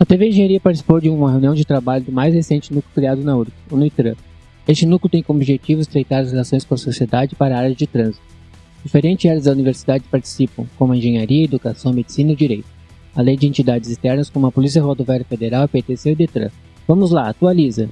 A TV Engenharia participou de uma reunião de trabalho do mais recente núcleo criado na URG, o NUITRAN. Este núcleo tem como objetivo estreitar as relações com a sociedade para a área de trânsito. Diferentes áreas da universidade participam, como a engenharia, educação, medicina e direito, além de entidades externas como a Polícia Rodoviária Federal, a PTC e o DETRAN. Vamos lá, atualiza!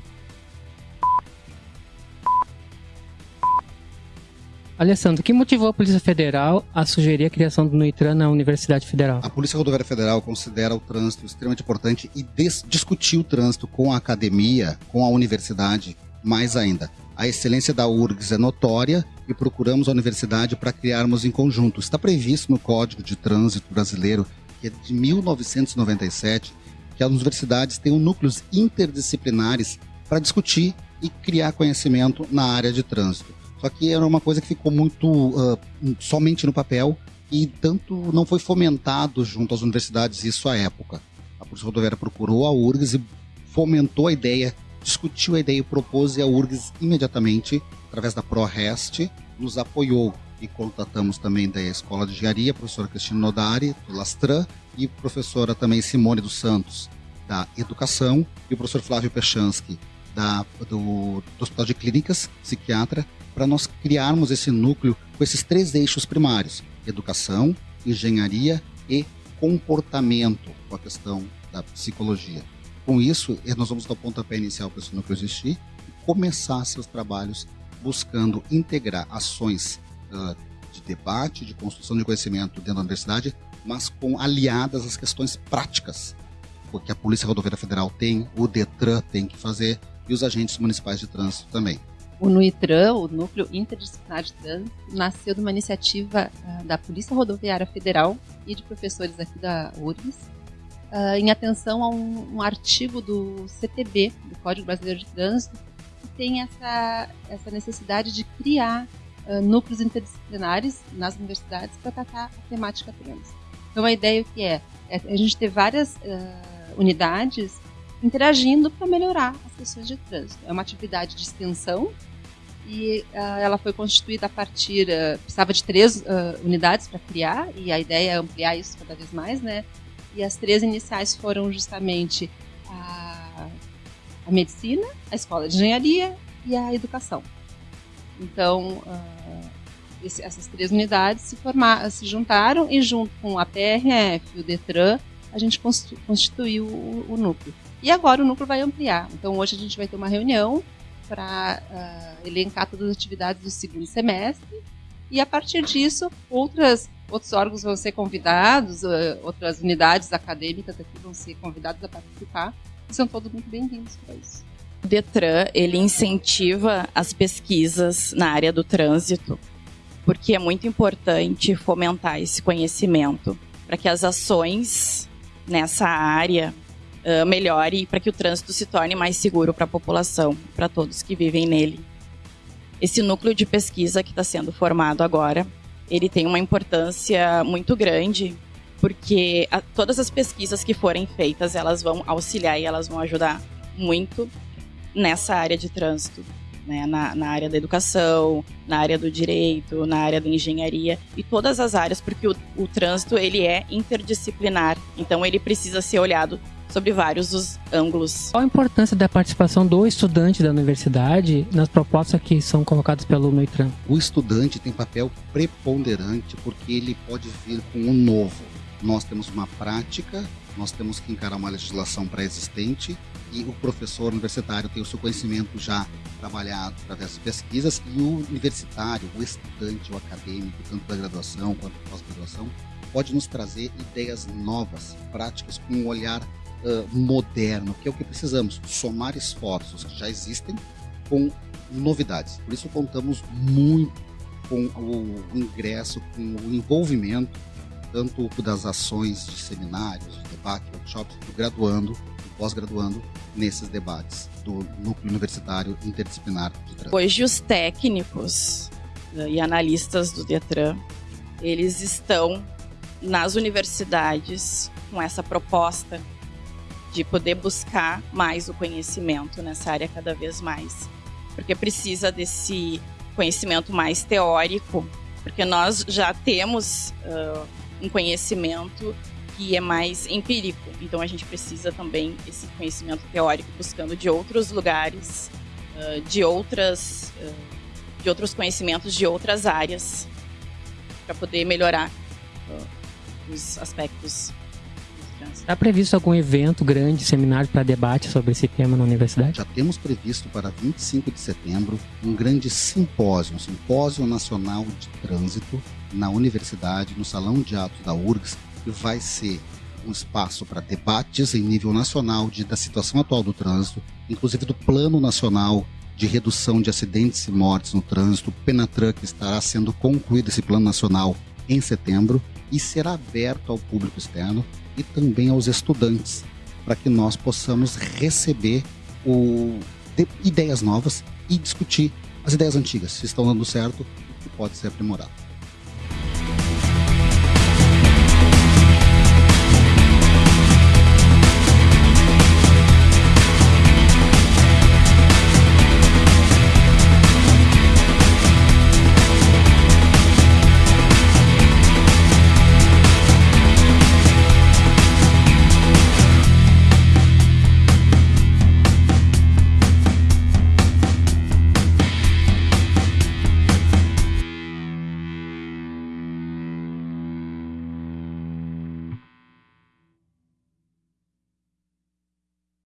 Alessandro, o que motivou a Polícia Federal a sugerir a criação do NUITRAN na Universidade Federal? A Polícia Rodoviária Federal considera o trânsito extremamente importante e discutir o trânsito com a academia, com a universidade, mais ainda. A excelência da URGS é notória e procuramos a universidade para criarmos em conjunto. Está previsto no Código de Trânsito Brasileiro, que é de 1997, que as universidades tenham núcleos interdisciplinares para discutir e criar conhecimento na área de trânsito. Só que era uma coisa que ficou muito uh, somente no papel e tanto não foi fomentado junto às universidades isso à época. A Polícia Rodoviária procurou a URGS e fomentou a ideia, discutiu a ideia e propôs e a URGS imediatamente, através da ProRest, nos apoiou. E contatamos também da Escola de Engenharia, a professora Cristina Nodari, do Lastran, e professora também Simone dos Santos, da Educação, e o professor Flávio Pechansky, da, do, do Hospital de Clínicas, psiquiatra, para nós criarmos esse núcleo com esses três eixos primários: educação, engenharia e comportamento, com a questão da psicologia. Com isso, eh, nós vamos dar o pontapé inicial para esse núcleo existir e começar seus trabalhos buscando integrar ações uh, de debate, de construção de conhecimento dentro da universidade, mas com aliadas às questões práticas, porque a Polícia Rodoviária Federal tem, o Detran tem que fazer e os agentes municipais de trânsito também. O NUITRAN, o Núcleo Interdisciplinar de Trânsito, nasceu de uma iniciativa uh, da Polícia Rodoviária Federal e de professores aqui da URGS, uh, em atenção a um, artigo do CTB, do Código Brasileiro de Trânsito, que tem essa, essa necessidade de criar uh, núcleos interdisciplinares nas universidades para tratar a temática trânsito. Então, a ideia que é, é a gente ter várias unidades interagindo para melhorar as questões de trânsito. É uma atividade de extensão e uh, ela foi constituída a partir uh, precisava de três uh, unidades para criar e a ideia é ampliar isso cada vez mais, né? E as três iniciais foram justamente a, a medicina, a escola de engenharia e a educação. Então esse, essas três unidades se, formar, se juntaram e junto com a PRF e o Detran a gente constituiu o, o núcleo. E agora o núcleo vai ampliar. Então hoje a gente vai ter uma reunião para uh, elencar todas as atividades do segundo semestre e a partir disso outras outros órgãos vão ser convidados, uh, outras unidades acadêmicas aqui vão ser convidadas a participar e são todos muito bem-vindos para isso. O Detran ele incentiva as pesquisas na área do trânsito porque é muito importante fomentar esse conhecimento para que as ações nessa área uh, melhore para que o trânsito se torne mais seguro para a população, para todos que vivem nele. Esse núcleo de pesquisa que está sendo formado agora, ele tem uma importância muito grande porque a, todas as pesquisas que forem feitas, elas vão auxiliar e elas vão ajudar muito nessa área de trânsito. Né, na, na, área da educação, na área do direito, na área da engenharia e todas as áreas, porque o, o trânsito ele é interdisciplinar, então ele precisa ser olhado sobre vários dos ângulos. Qual a importância da participação do estudante da universidade nas propostas que são colocadas pelo Neutran? O estudante tem papel preponderante porque ele pode vir com um novo. Nós temos uma prática, nós temos que encarar uma legislação pré-existente e o professor universitário tem o seu conhecimento já trabalhado através de pesquisas e o universitário, o estudante, o acadêmico, tanto da graduação quanto da pós-graduação, pode nos trazer ideias novas, práticas, com um olhar uh, moderno, que é o que precisamos, somar esforços que já existem com novidades. Por isso contamos muito com o ingresso, com o envolvimento, tanto das ações de seminários, de debate, workshops, do graduando, do pós-graduando, nesses debates do núcleo universitário interdisciplinar de trânsito. Hoje os técnicos né, e analistas do Detran, eles estão nas universidades com essa proposta de poder buscar mais o conhecimento nessa área cada vez mais. Porque precisa desse conhecimento mais teórico, porque nós já temos uh, um conhecimento que é mais empírico. Então a gente precisa também esse conhecimento teórico buscando de outros lugares, uh, de outras, uh, de outros conhecimentos de outras áreas para poder melhorar uh, os aspectos. Está previsto algum evento grande, seminário para debate sobre esse tema na universidade? Já temos previsto para 25 de setembro um grande simpósio, um simpósio nacional de trânsito na universidade, no salão de atos da URGS, que vai ser um espaço para debates em nível nacional de, da situação atual do trânsito, inclusive do Plano Nacional de Redução de Acidentes e Mortes no Trânsito. Penatran que estará sendo concluído esse plano nacional em setembro e será aberto ao público externo e também aos estudantes, para que nós possamos receber o, de, ideias novas e discutir as ideias antigas, se estão dando certo e pode ser aprimorado.